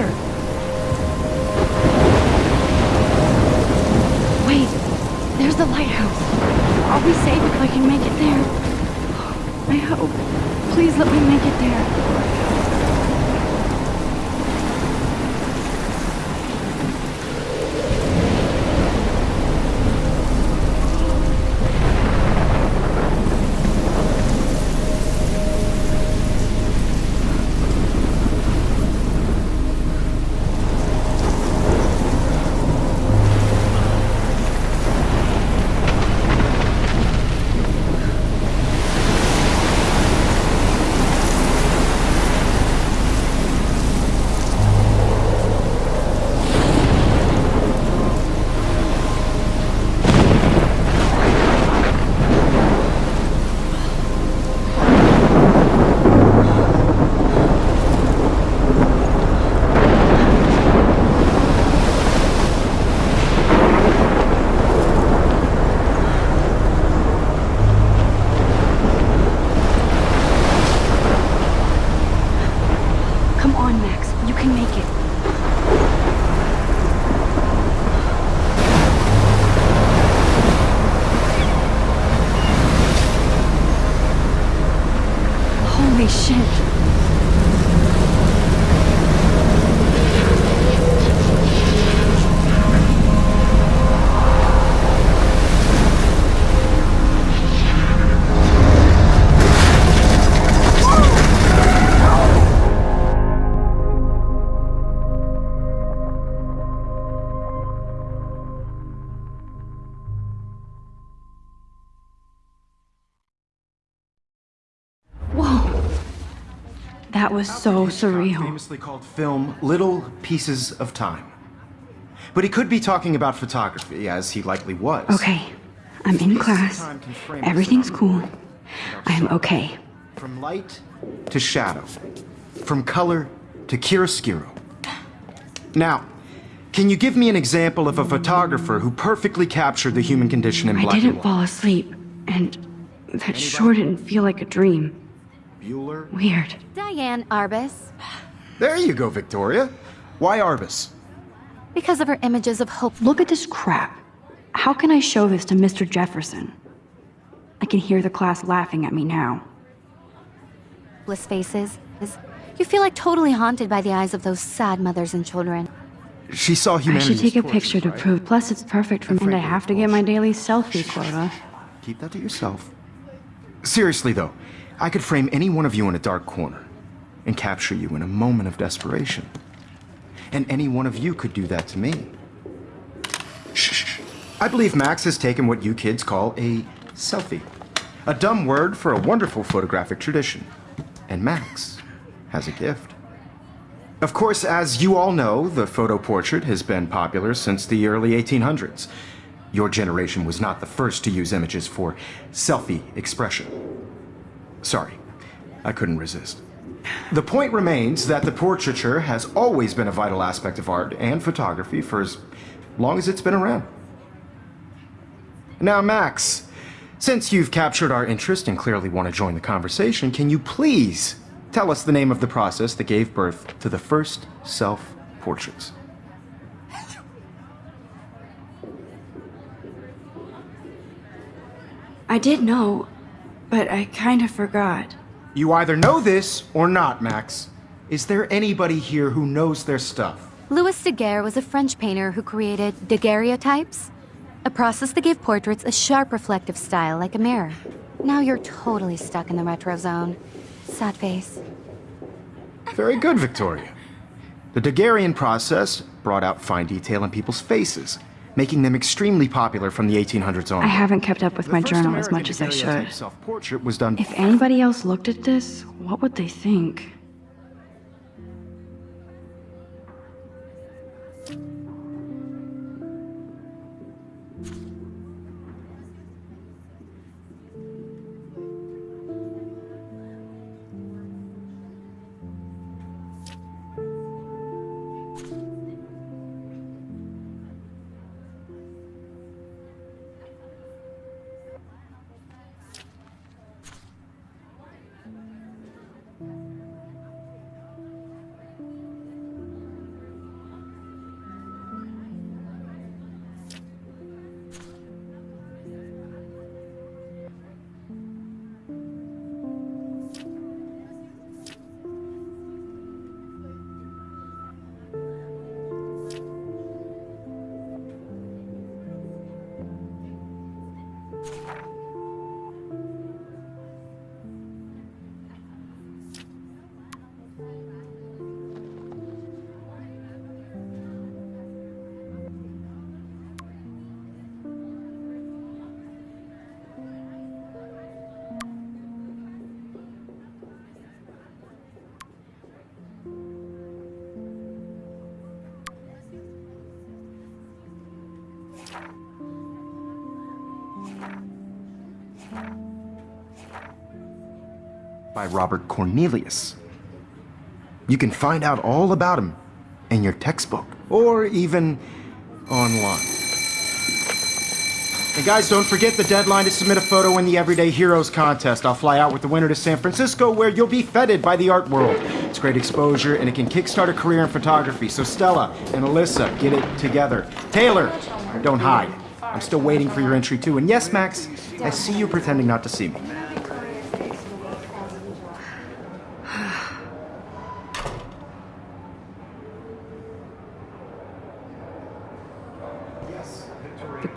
here? Wait, there's the lighthouse. I'll be safe if I can make it there. I hope. Please let me make it there. That was so surreal. famously called film little pieces of time. But he could be talking about photography, as he likely was. Okay, I'm in class. Everything's cool. I am okay. From light to shadow, from color to chiaroscuro. Now, can you give me an example of a photographer who perfectly captured the human condition in black and didn't white? fall asleep, and that sure didn't feel like a dream. Bueller? Weird. Diane Arbus. There you go, Victoria. Why Arbus? Because of her images of hope. Look at this crap. How can I show this to Mr. Jefferson? I can hear the class laughing at me now. Bliss faces. You feel like totally haunted by the eyes of those sad mothers and children. She saw humanity. I should take a as torches, picture to prove. Plus, it's perfect for me, and I have to get my daily selfie quota. Keep that to yourself. Seriously, though, I could frame any one of you in a dark corner and capture you in a moment of desperation. And any one of you could do that to me. Shh. I believe Max has taken what you kids call a selfie. A dumb word for a wonderful photographic tradition. And Max has a gift. Of course, as you all know, the photo portrait has been popular since the early 1800s. Your generation was not the first to use images for selfie expression. Sorry, I couldn't resist. The point remains that the portraiture has always been a vital aspect of art and photography for as long as it's been around. Now, Max, since you've captured our interest and clearly want to join the conversation, can you please tell us the name of the process that gave birth to the first self portraits? I did know, but I kind of forgot. You either know this or not, Max. Is there anybody here who knows their stuff? Louis Daguerre was a French painter who created daguerreotypes, a process that gave portraits a sharp reflective style like a mirror. Now you're totally stuck in the retro zone. Sad face. Very good, Victoria. The Daguerrean process brought out fine detail in people's faces, making them extremely popular from the 1800s on. I haven't kept up with The my journal as much as I should. Self-portrait was done. If anybody else looked at this, what would they think? By Robert Cornelius. You can find out all about him in your textbook or even online. And guys, don't forget the deadline to submit a photo in the Everyday Heroes contest. I'll fly out with the winner to San Francisco where you'll be feted by the art world. It's great exposure and it can kickstart a career in photography. So Stella and Alyssa, get it together. Taylor, don't hide. I'm still waiting for your entry too. And yes, Max, I see you pretending not to see me.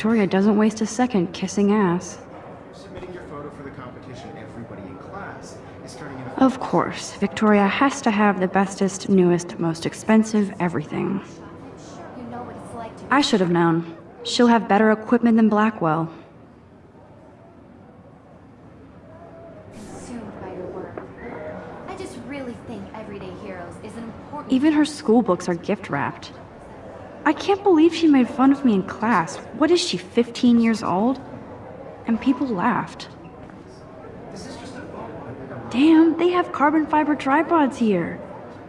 Victoria doesn't waste a second kissing ass. Submitting your photo for the competition, everybody in class is turning in a Of course, Victoria has to have the bestest, newest, most expensive everything. You know what it's like to I should have known. She'll have better equipment than Blackwell. consumed by your work. I just really think Everyday Heroes is an important. Even her school books are gift wrapped. I can't believe she made fun of me in class. What is she, 15 years old? And people laughed. Damn, they have carbon fiber tripods here.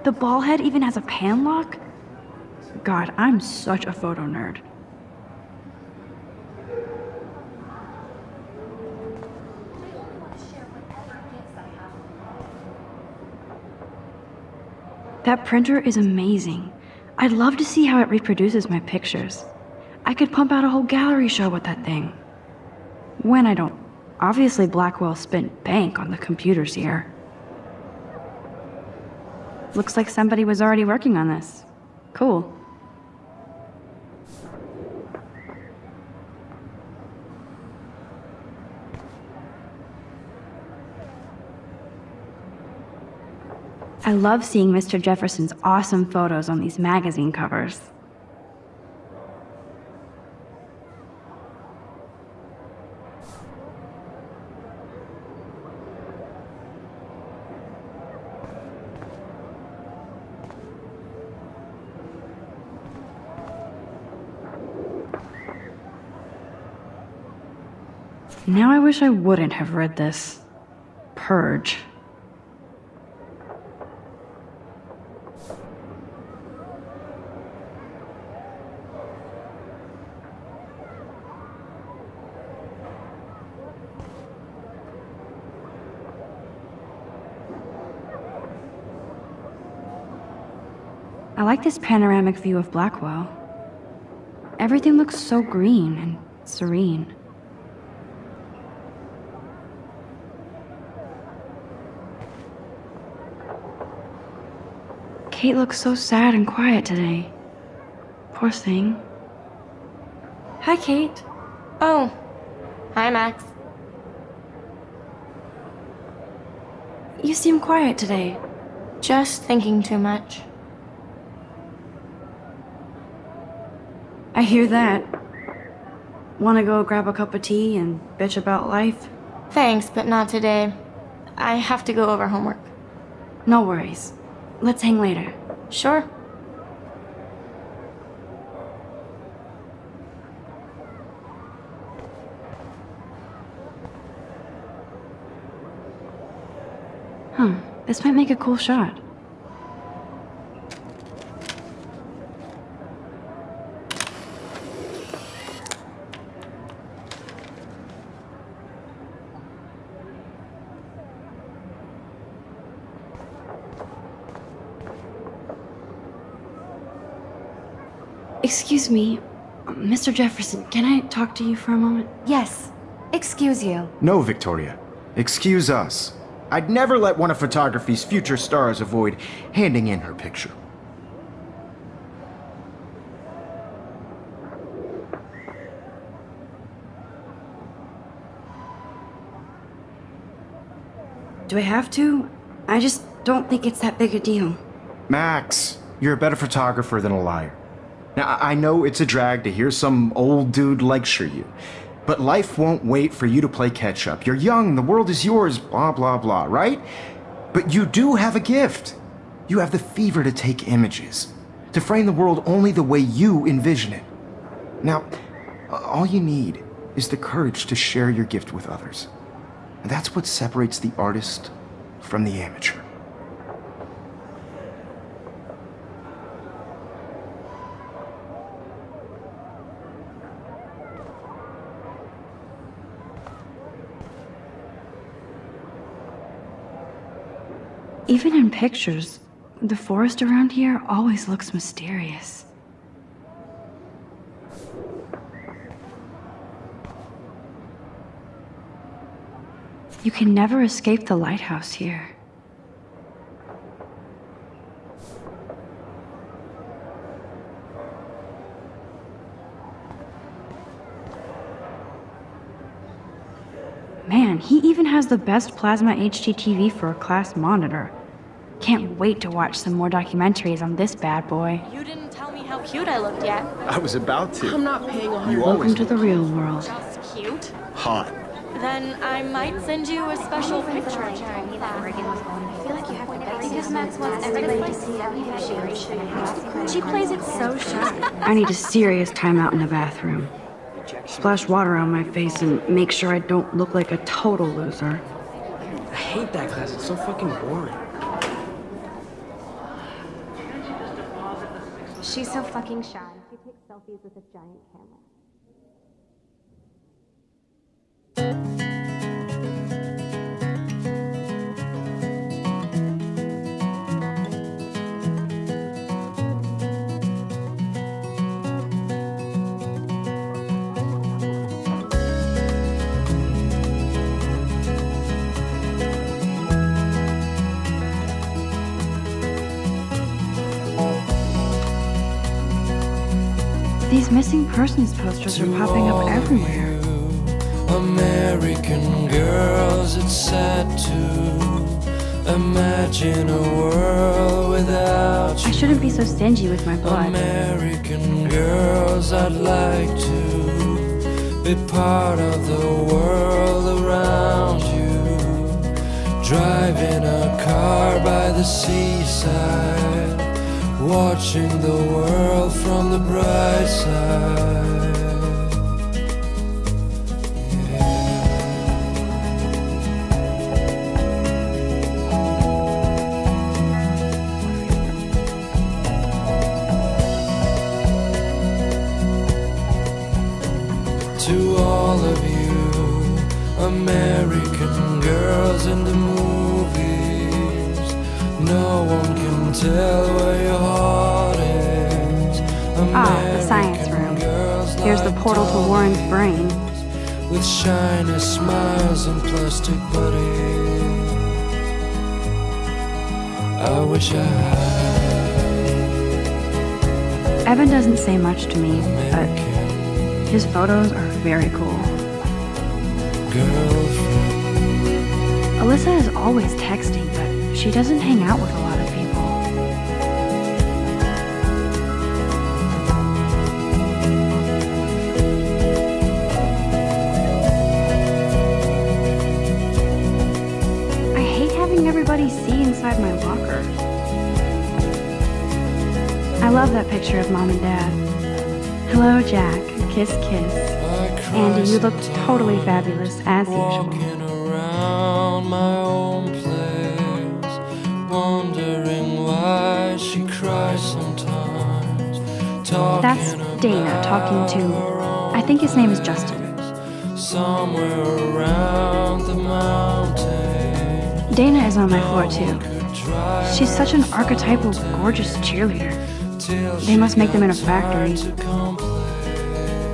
The ball head even has a pan lock? God, I'm such a photo nerd. That printer is amazing. I'd love to see how it reproduces my pictures. I could pump out a whole gallery show with that thing. When I don't. Obviously, Blackwell spent bank on the computers here. Looks like somebody was already working on this. Cool. I love seeing Mr. Jefferson's awesome photos on these magazine covers. Now I wish I wouldn't have read this. Purge. I like this panoramic view of Blackwell. Everything looks so green and serene. Kate looks so sad and quiet today. Poor thing. Hi, Kate. Oh, hi, Max. You seem quiet today. Just thinking too much. Hear that. Want to go grab a cup of tea and bitch about life? Thanks, but not today. I have to go over homework. No worries. Let's hang later. Sure. Huh. This might make a cool shot. Excuse me, Mr. Jefferson, can I talk to you for a moment? Yes. Excuse you. No, Victoria. Excuse us. I'd never let one of photography's future stars avoid handing in her picture. Do I have to? I just don't think it's that big a deal. Max, you're a better photographer than a liar. Now, I know it's a drag to hear some old dude lecture you, but life won't wait for you to play catch up. You're young, the world is yours, blah, blah, blah, right? But you do have a gift. You have the fever to take images, to frame the world only the way you envision it. Now, all you need is the courage to share your gift with others. And that's what separates the artist from the amateur. Even in pictures, the forest around here always looks mysterious. You can never escape the lighthouse here. Man, he even has the best plasma HDTV for a class monitor. Can't wait to watch some more documentaries on this bad boy. You didn't tell me how cute I looked yet. I was about to. I'm not paying a hundred. You Welcome always to the real world. Just cute. hot. Then I might send you a special picture. Of you. I need that. I feel like you have to be better because Max wants everybody to see every she She plays it so shy. I need a serious timeout in the bathroom. Splash water on my face and make sure I don't look like a total loser. I hate that class. It's so fucking boring. She's so fucking shy. She takes selfies with a giant camera. These missing persons posters are popping up everywhere. American girls, it's sad to imagine a world without I shouldn't be so stingy with my blood. American girls, I'd like to be part of the world around you. Driving a car by the seaside, watching the world from the bright side. to all of you American girls in the movies. No one can tell where your heart is. Ah, the science room. Here's the portal to Warren's brain. With shiny smiles and plastic buddies. I wish I had Evan doesn't say much to me, but his photos are very cool. girlfriend. Alyssa is always texting, but she doesn't hang out with a lot love that picture of mom and dad. Hello, Jack. Kiss, kiss. Andy, you look totally fabulous, as usual. Around my own place, wondering why she cries sometimes. Talking That's Dana talking to, I think his name is Justin. somewhere around the mountain. Dana is on my floor too. She's such an archetypal, gorgeous cheerleader. They must make them in a factory.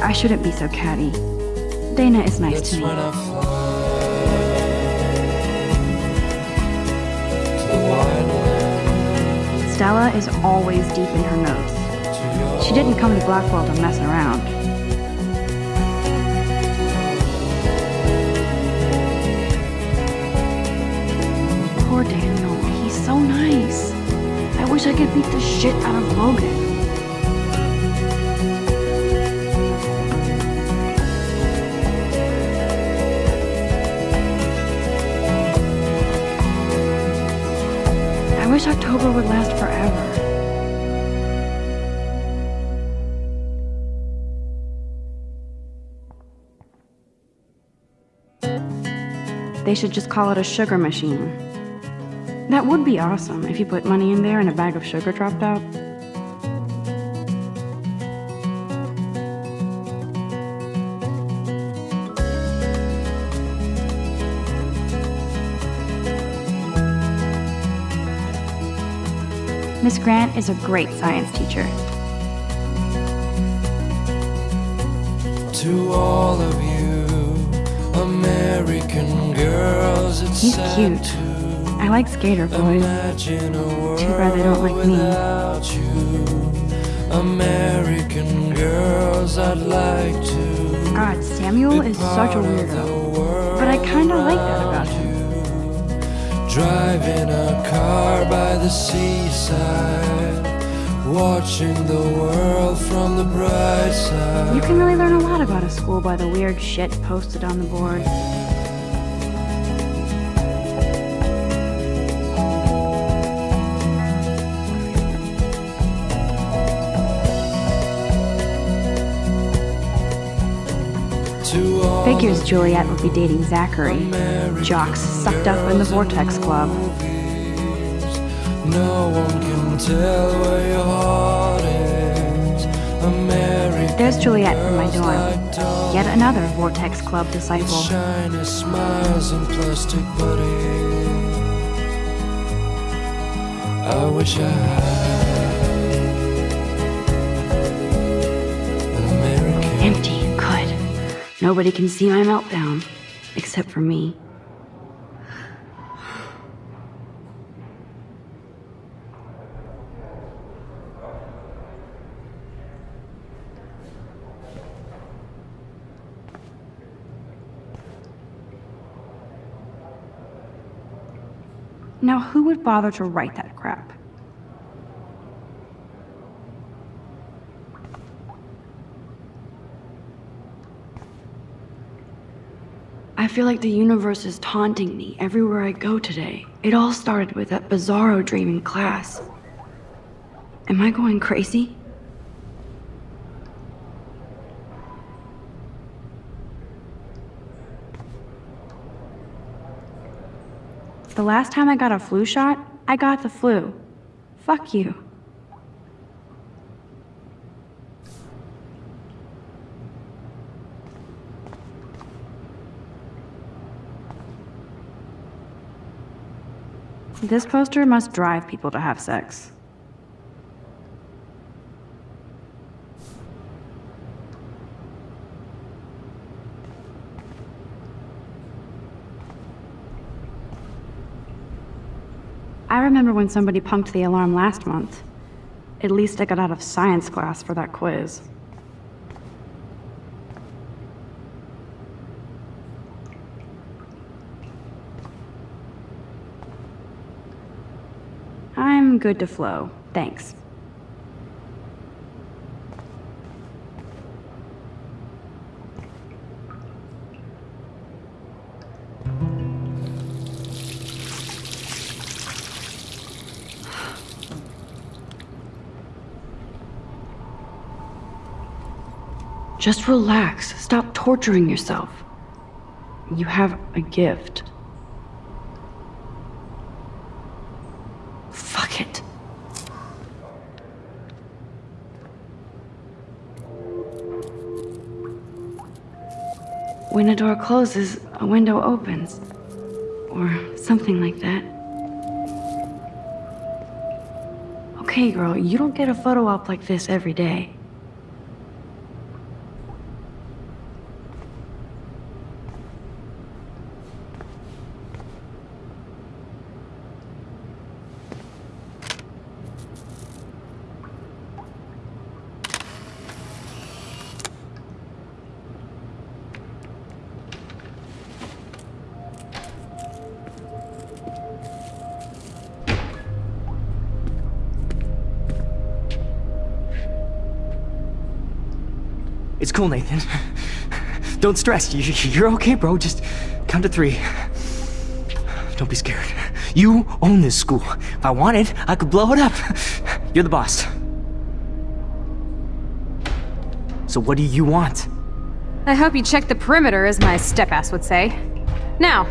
I shouldn't be so catty. Dana is nice to me. Stella is always deep in her notes. She didn't come to Blackwell to mess around. Poor Daniel. He's so nice. Wish I could beat the shit out of Logan. I wish October would last forever. They should just call it a sugar machine. That would be awesome if you put money in there and a bag of sugar dropped out. Miss Grant is a great science teacher. To all of you American girls, it's He's sad cute. I like skater boys. imagine a world Too bad they don't like me. you. American girls, I'd like to. God, Samuel is such a weirdo. But I kinda like that about him. Driving a car by the seaside, watching the world from the bright side. You can really learn a lot about a school by the weird shit posted on the board. Figures Juliet would be dating Zachary. Jocks sucked up in the Vortex Club. No one can tell where your heart is. American There's Juliet from my dorm. like Yet another Vortex Club disciple. Shiny smiles and plastic buddies. I wish I had Nobody can see my meltdown. Except for me. Now, who would bother to write that crap? Feel like the universe is taunting me everywhere I go today. It all started with that bizarro dream in class. Am I going crazy? The last time I got a flu shot, I got the flu. Fuck you. This poster must drive people to have sex. I remember when somebody punked the alarm last month. At least I got out of science class for that quiz. I'm good to flow. Thanks. Just relax. Stop torturing yourself. You have a gift. A door closes, a window opens. Or something like that. Okay, girl, you don't get a photo op like this every day. Cool, Nathan. Don't stress. You- You're okay, bro. Just count to three. Don't be scared. You own this school. If I wanted, I could blow it up. You're the boss. So what do you want? I hope you checked the perimeter, as my step-ass would say. Now,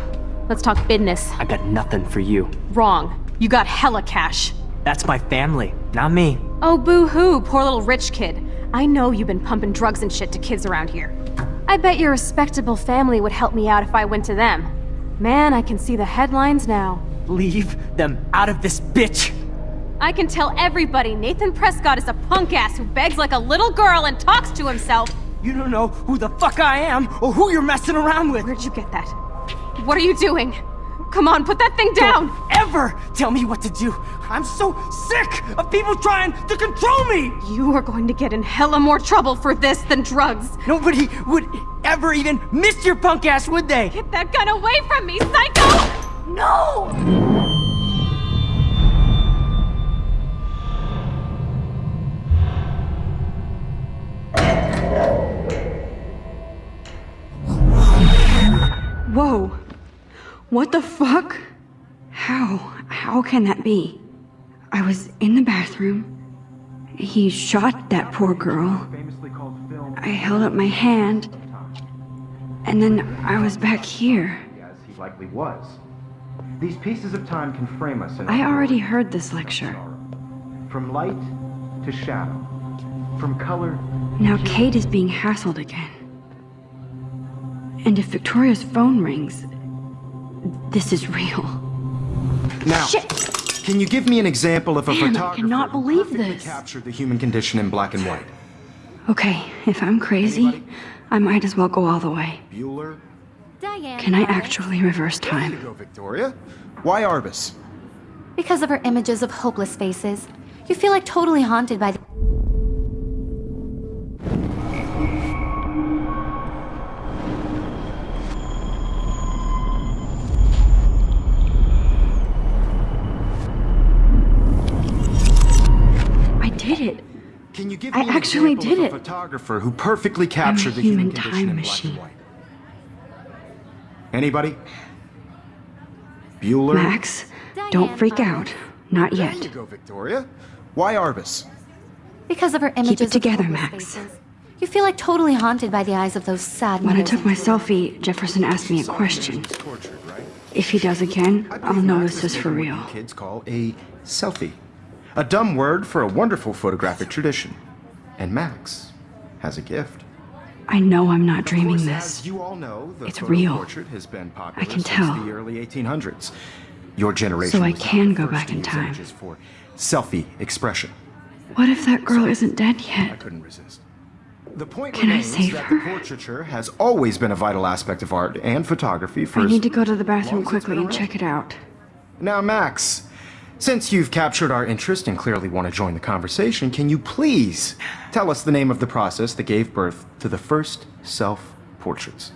let's talk business. I got nothing for you. Wrong. You got hella cash. That's my family, not me. Oh, boo-hoo, poor little rich kid. I know you've been pumping drugs and shit to kids around here. I bet your respectable family would help me out if I went to them. Man, I can see the headlines now. Leave them out of this bitch! I can tell everybody Nathan Prescott is a punk ass who begs like a little girl and talks to himself. You don't know who the fuck I am or who you're messing around with! Where'd you get that? What are you doing? Come on, put that thing down! Don't ever tell me what to do! I'm so sick of people trying to control me! You are going to get in hella more trouble for this than drugs. Nobody would ever even miss your punk ass, would they? Get that gun away from me, psycho! No! Whoa. What the fuck? How? How can that be? I was in the bathroom. He shot that poor girl. I held up my hand. And then I was back here. As he likely was. These pieces of time can frame us in I already heard this lecture. From light to shadow. From color Now Kate is being hassled again. And if Victoria's phone rings, this is real. Now, Shit! Can you give me an example of a Man, I photographer cannot who believe perfectly this. captured the human condition in black and white? Okay, if I'm crazy, I might as well go all the way. Bueller? Diane. Can I actually reverse There you time? go, Victoria. Why Arbus? Because of her images of hopeless faces, you feel like totally haunted by the. I me actually did of a it. photographer who perfectly captured the human human condition time in machine. black and white? Anybody? Bueller? Max, don't freak out. Not There you yet. go, Victoria. Why Arbus? Because of her images of together, Max. faces, you feel like totally haunted by the eyes of those sad When I took my selfie, Jefferson asked me a question. He's tortured, right? If he does again, I I'll know this is for real. what kids call a selfie. A dumb word for a wonderful photographic tradition. And Max has a gift. I know I'm not dreaming course, this. You all know, the It's real. portrait has been popular I can since tell. the early 1800s. Your generation So I can go back in time. for selfie expression. What if that girl isn't dead yet? I couldn't resist. The point Can I save that her? the portraiture has always been a vital aspect of art and photography for I need to go to the bathroom quickly and check it out. Now, Max, since you've captured our interest and clearly want to join the conversation, can you please tell us the name of the process that gave birth to the first self portraits?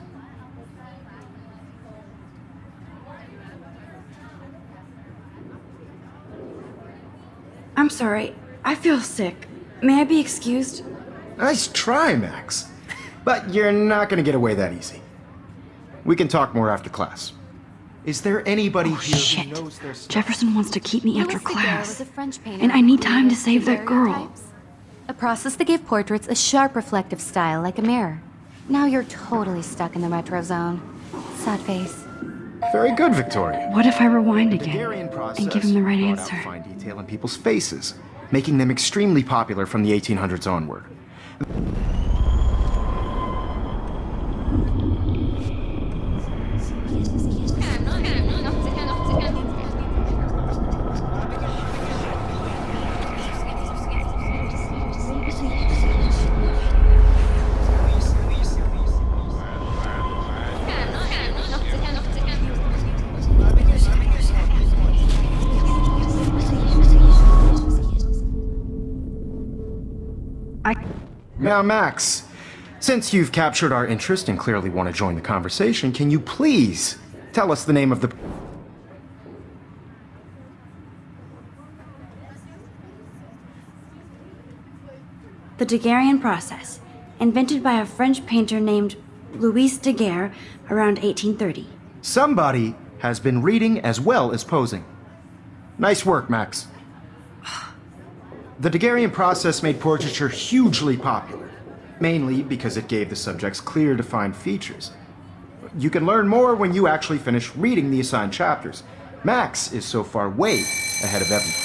I'm sorry. I feel sick. May I be excused? Nice try, Max. But you're not going to get away that easy. We can talk more after class. Is there anybody Oh, here shit. who knows their stuff? Jefferson wants to keep me after Louis Daguerre class. a French painter And I need time to save that girl. A process that gave portraits a sharp reflective style like a mirror. Now you're totally stuck in the retro zone. Sad face. Very good, Victoria. What if I rewind again process and give him the right brought answer? Out fine detail in people's faces, making them extremely popular from the 1800s onward. Now, Max, since you've captured our interest and clearly want to join the conversation, can you please tell us the name of the. The Daguerrean process, invented by a French painter named Louis Daguerre around 1830. Somebody has been reading as well as posing. Nice work, Max. The Daguerrean process made portraiture hugely popular, mainly because it gave the subjects clear, defined features. You can learn more when you actually finish reading the assigned chapters. Max is so far way ahead of everyone.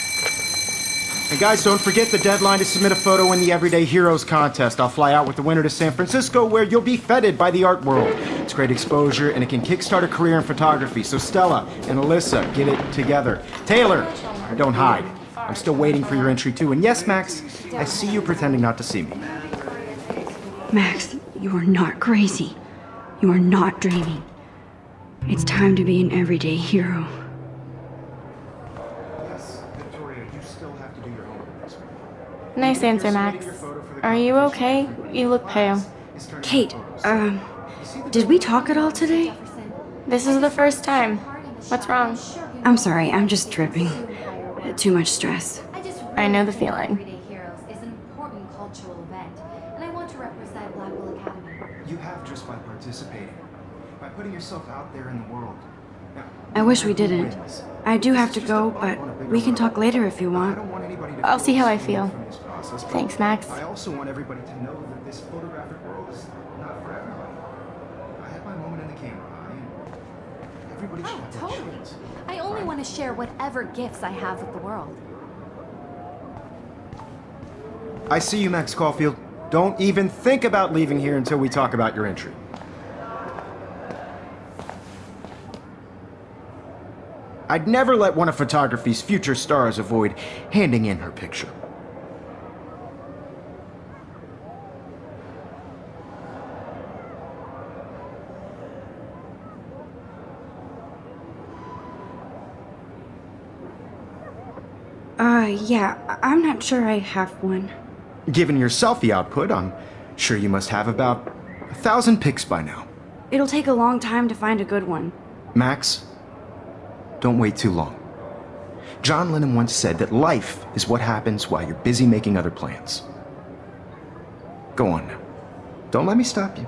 And guys, don't forget the deadline to submit a photo in the Everyday Heroes contest. I'll fly out with the winner to San Francisco where you'll be feted by the art world. It's great exposure and it can kickstart a career in photography. So Stella and Alyssa, get it together. Taylor, don't hide. I'm still waiting for your entry too. And yes, Max, I see you pretending not to see me. Max, you are not crazy. You are not dreaming. It's time to be an everyday hero. Yes, Victoria, you still have to do your homework. Nice answer, Max. Are you okay? You look pale. Kate, um, did we talk at all today? This is the first time. What's wrong? I'm sorry, I'm just tripping. Too much stress. I know the feeling. Everyday Heroes is an important cultural event, and I want to represent Blackwell Academy. You have just by participating, by putting yourself out there in the world. Now, I wish we didn't. I do have to go, but we can talk later if you I want. don't want anybody to I'll see how I feel feel. from this process, Thanks, Max. I also want everybody to know that this photographic world is not for everybody. I had my moment in the camera eye, everybody oh, should have their chance. I only want to share whatever gifts I have with the world. I see you, Max Caulfield. Don't even think about leaving here until we talk about your entry. I'd never let one of photography's future stars avoid handing in her picture. Uh, yeah, I'm not sure I have one. Given your selfie output, I'm sure you must have about a thousand pics by now. It'll take a long time to find a good one. Max, don't wait too long. John Lennon once said that life is what happens while you're busy making other plans. Go on now. Don't let me stop you.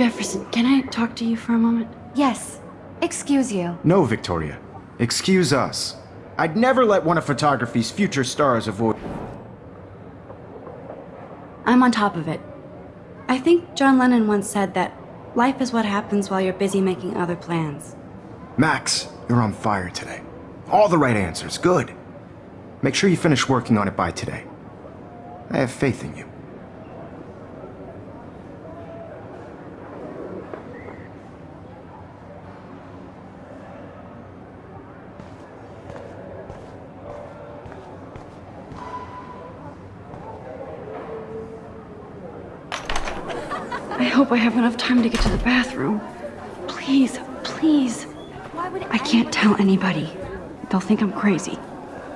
Jefferson, can I talk to you for a moment? Yes. Excuse you. No, Victoria. Excuse us. I'd never let one of photography's future stars avoid. I'm on top of it. I think John Lennon once said that life is what happens while you're busy making other plans. Max, you're on fire today. All the right answers. Good. Make sure you finish working on it by today. I have faith in you. Hope I have enough time to get to the bathroom. Please, please. Why would I can't tell anybody. They'll think I'm crazy.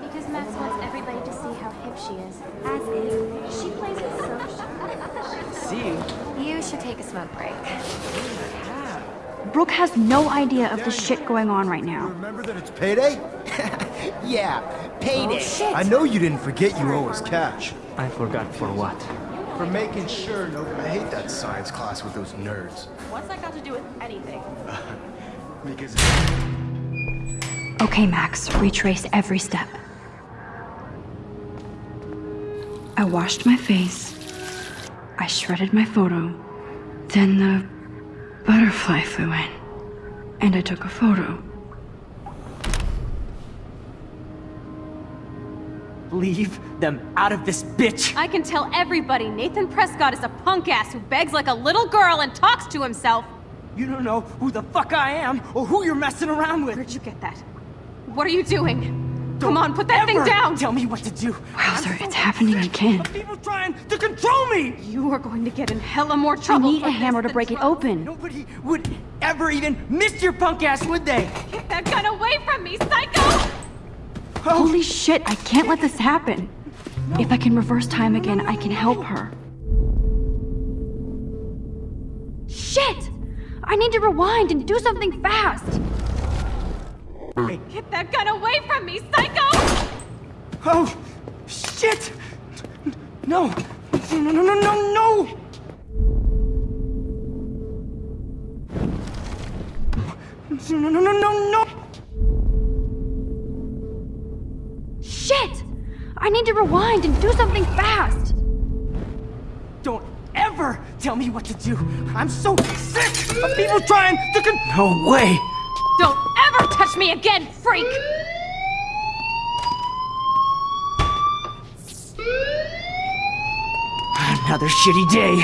Because Max wants everybody to see how hip she is. As if she plays it so See you. You should take a smoke break. Brooke has no idea of the shit going on right now. Remember that it's payday? yeah, payday. Oh, shit. I know you didn't forget you owe us cash. I forgot for what. For making sure no... I hate that science class with those nerds. What's that got to do with anything? Because... Okay, Max, retrace every step. I washed my face. I shredded my photo. Then the butterfly flew in. And I took a photo. Leave them out of this bitch! I can tell everybody Nathan Prescott is a punk ass who begs like a little girl and talks to himself. You don't know who the fuck I am or who you're messing around with. Where'd you get that? What are you doing? Come on, put that thing down! Tell me what to do. Wowzer, it's happening again. People trying to control me. You are going to get in hella more I trouble. need a hammer to break it trouble. open. Nobody would ever even miss your punk ass, would they? Get that gun away from me, psycho! Holy shit, I can't let this happen. If I can reverse time again, I can help her. Shit! I need to rewind and do something fast. Get that gun away from me, psycho! Oh, shit! No! No, no, no, no, no! No, no, no, no, no! I need to rewind and do something fast! Don't ever tell me what to do! I'm so sick of people trying to con- No way! Don't ever touch me again, freak! Another shitty day.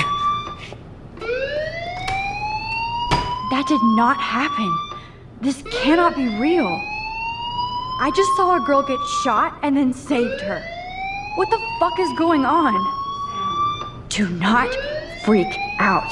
That did not happen. This cannot be real. I just saw a girl get shot and then saved her. What the fuck is going on? Do not freak out.